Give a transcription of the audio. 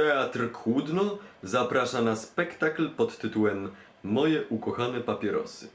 Teatr Kłudno zaprasza na spektakl pod tytułem Moje ukochane papierosy.